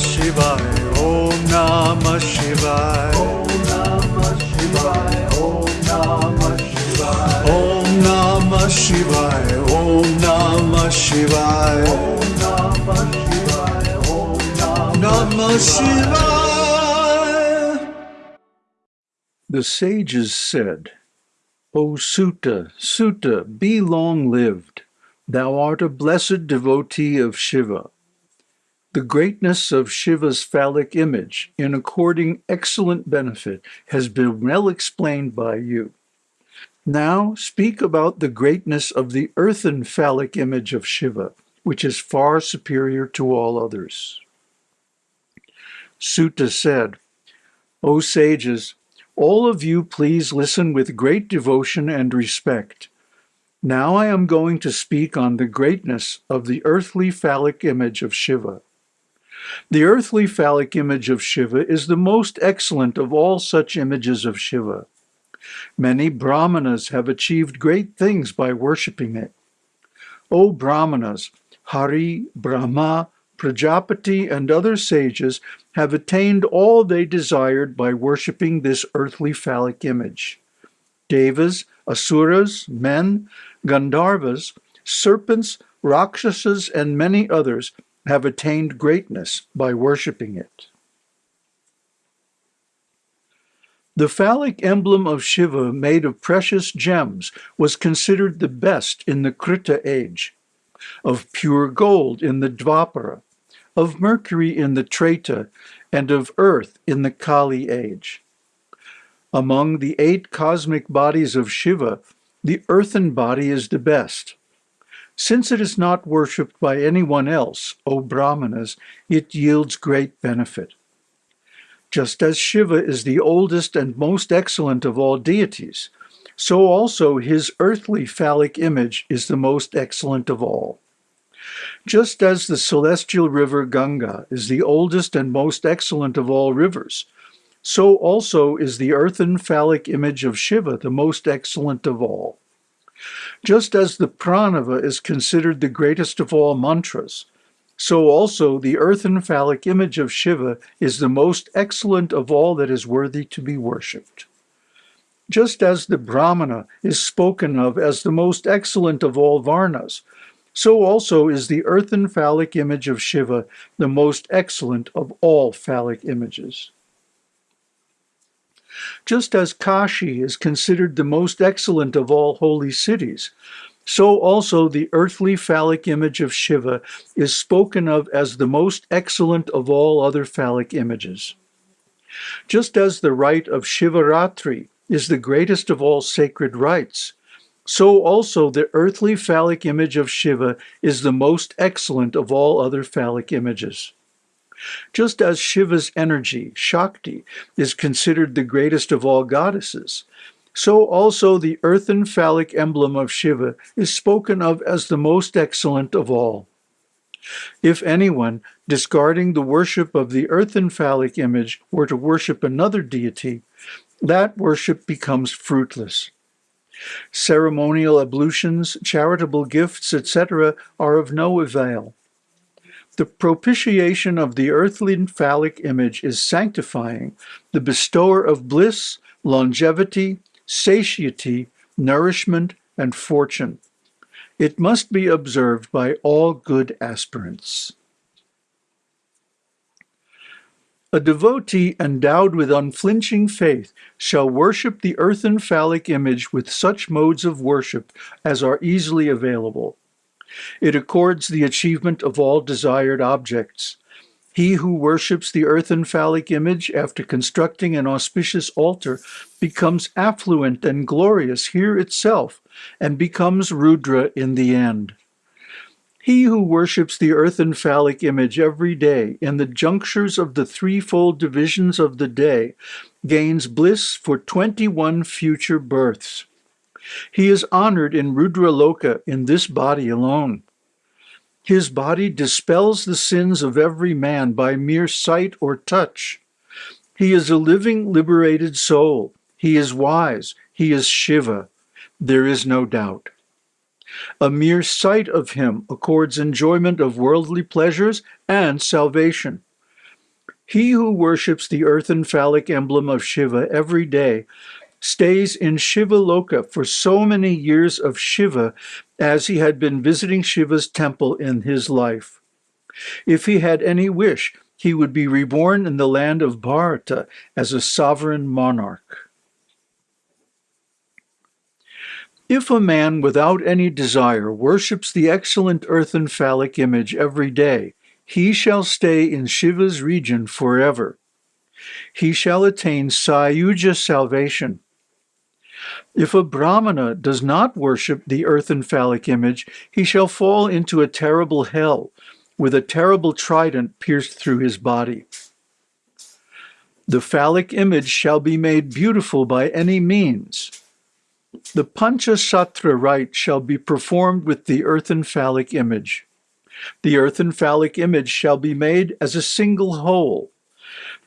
Shivaya. Om Namah Shivaya. Om Namah Shivaya. Om Namah Shivaya. Om Namah Shivaya. Om Namah Shivaya. Om Namah Shivaya. Om Namah Shivaya. The sages said, O Suta, Suta, be long-lived. Thou art a blessed devotee of Shiva. The greatness of Shiva's phallic image in according excellent benefit has been well explained by you. Now speak about the greatness of the earthen phallic image of Shiva, which is far superior to all others. Suta said, O sages, all of you please listen with great devotion and respect. Now I am going to speak on the greatness of the earthly phallic image of Shiva. The earthly phallic image of Shiva is the most excellent of all such images of Shiva. Many brahmanas have achieved great things by worshipping it. O brahmanas, Hari, Brahma, Prajapati, and other sages have attained all they desired by worshipping this earthly phallic image. Devas, Asuras, men, Gandharvas, serpents, Rakshasas, and many others have attained greatness by worshipping it. The phallic emblem of Shiva made of precious gems was considered the best in the Krita age, of pure gold in the Dvapara, of mercury in the Treta, and of earth in the Kali age. Among the eight cosmic bodies of Shiva, the earthen body is the best. Since it is not worshipped by anyone else, O Brahmanas, it yields great benefit. Just as Shiva is the oldest and most excellent of all deities, so also his earthly phallic image is the most excellent of all. Just as the celestial river Ganga is the oldest and most excellent of all rivers, so also is the earthen phallic image of Shiva the most excellent of all. Just as the pranava is considered the greatest of all mantras, so also the earthen phallic image of Shiva is the most excellent of all that is worthy to be worshipped. Just as the Brahmana is spoken of as the most excellent of all varnas, so also is the earthen phallic image of Shiva the most excellent of all phallic images. Just as Kashi is considered the most excellent of all holy cities, so also the earthly phallic image of Shiva is spoken of as the most excellent of all other phallic images. Just as the rite of Shivaratri is the greatest of all sacred rites, so also the earthly phallic image of Shiva is the most excellent of all other phallic images. Just as Shiva's energy, Shakti, is considered the greatest of all goddesses, so also the earthen phallic emblem of Shiva is spoken of as the most excellent of all. If anyone, discarding the worship of the earthen phallic image, were to worship another deity, that worship becomes fruitless. Ceremonial ablutions, charitable gifts, etc., are of no avail. The propitiation of the earthly phallic image is sanctifying, the bestower of bliss, longevity, satiety, nourishment, and fortune. It must be observed by all good aspirants. A devotee endowed with unflinching faith shall worship the earthen phallic image with such modes of worship as are easily available. It accords the achievement of all desired objects. He who worships the earthen phallic image after constructing an auspicious altar becomes affluent and glorious here itself and becomes Rudra in the end. He who worships the earthen phallic image every day in the junctures of the threefold divisions of the day gains bliss for 21 future births. He is honored in Rudraloka in this body alone. His body dispels the sins of every man by mere sight or touch. He is a living, liberated soul. He is wise. He is Shiva. There is no doubt. A mere sight of him accords enjoyment of worldly pleasures and salvation. He who worships the earthen phallic emblem of Shiva every day stays in Shiva Loka for so many years of Shiva as he had been visiting Shiva's temple in his life. If he had any wish, he would be reborn in the land of Bharata as a sovereign monarch. If a man without any desire worships the excellent earthen phallic image every day, he shall stay in Shiva's region forever. He shall attain Sayuja salvation. If a Brahmana does not worship the earthen phallic image, he shall fall into a terrible hell, with a terrible trident pierced through his body. The phallic image shall be made beautiful by any means, the Panchasutra rite shall be performed with the earthen phallic image. The earthen phallic image shall be made as a single whole.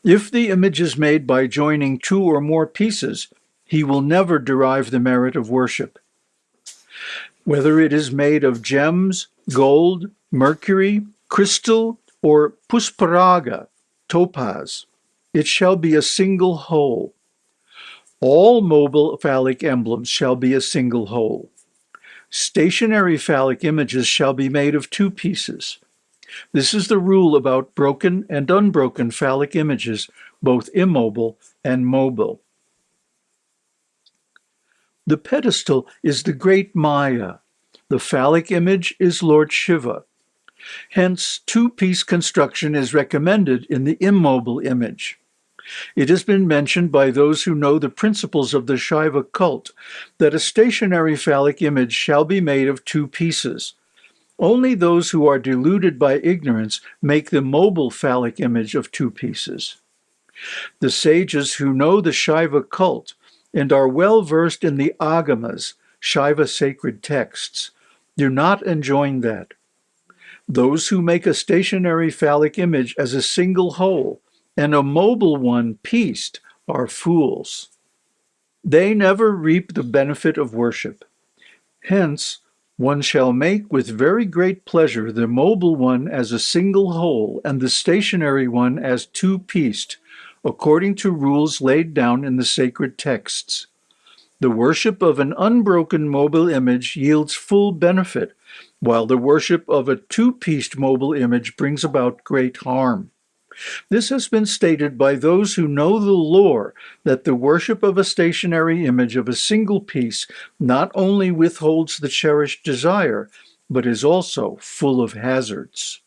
If the image is made by joining two or more pieces, he will never derive the merit of worship. Whether it is made of gems, gold, mercury, crystal, or pusparaga, topaz, it shall be a single whole. All mobile phallic emblems shall be a single whole. Stationary phallic images shall be made of two pieces. This is the rule about broken and unbroken phallic images, both immobile and mobile. The pedestal is the great Maya. The phallic image is Lord Shiva. Hence, two-piece construction is recommended in the immobile image. It has been mentioned by those who know the principles of the Shaiva cult that a stationary phallic image shall be made of two pieces. Only those who are deluded by ignorance make the mobile phallic image of two pieces. The sages who know the Shaiva cult and are well versed in the agamas, Shaiva sacred texts, do not enjoin that. Those who make a stationary phallic image as a single whole and a mobile one pieced are fools. They never reap the benefit of worship. Hence, one shall make with very great pleasure the mobile one as a single whole and the stationary one as two-pieced, according to rules laid down in the sacred texts. The worship of an unbroken mobile image yields full benefit, while the worship of a two-pieced mobile image brings about great harm. This has been stated by those who know the lore that the worship of a stationary image of a single piece not only withholds the cherished desire, but is also full of hazards.